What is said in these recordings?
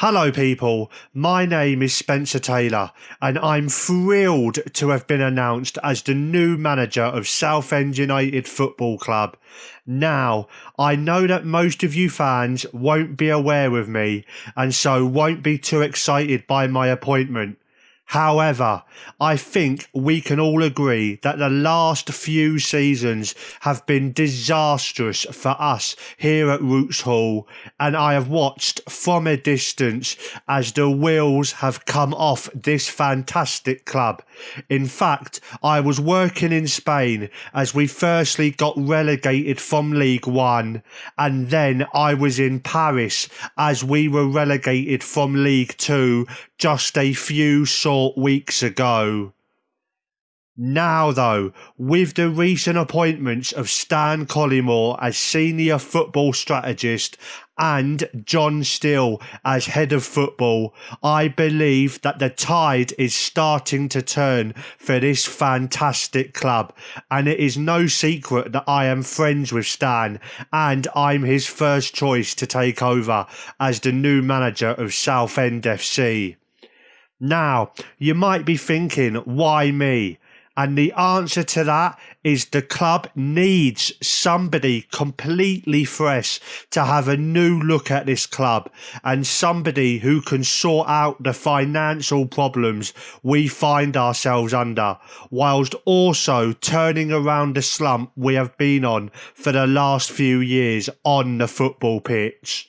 Hello, people. My name is Spencer Taylor, and I'm thrilled to have been announced as the new manager of Southend United Football Club. Now, I know that most of you fans won't be aware of me, and so won't be too excited by my appointment. However, I think we can all agree that the last few seasons have been disastrous for us here at Roots Hall, and I have watched from a distance as the wheels have come off this fantastic club. In fact, I was working in Spain as we firstly got relegated from League One, and then I was in Paris as we were relegated from League Two just a few short weeks ago. Now, though, with the recent appointments of Stan Collymore as senior football strategist and John Still as head of football, I believe that the tide is starting to turn for this fantastic club. And it is no secret that I am friends with Stan and I'm his first choice to take over as the new manager of Southend FC. Now, you might be thinking, why me? And the answer to that is the club needs somebody completely fresh to have a new look at this club and somebody who can sort out the financial problems we find ourselves under, whilst also turning around the slump we have been on for the last few years on the football pitch.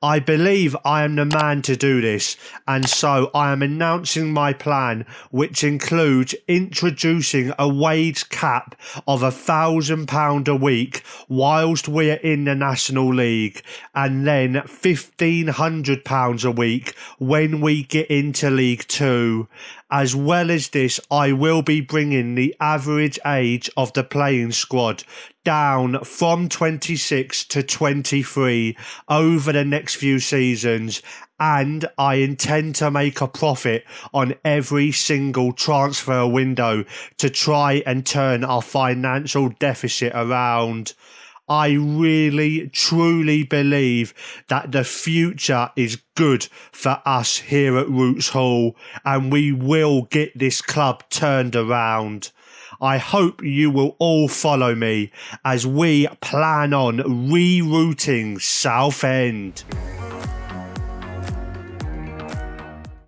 I believe I am the man to do this, and so I am announcing my plan, which includes introducing a wage cap of a thousand pound a week whilst we're in the National League, and then fifteen hundred pounds a week when we get into League Two. As well as this, I will be bringing the average age of the playing squad down from 26 to 23 over the next few seasons and I intend to make a profit on every single transfer window to try and turn our financial deficit around. I really, truly believe that the future is good for us here at Roots Hall and we will get this club turned around. I hope you will all follow me as we plan on rerouting Southend.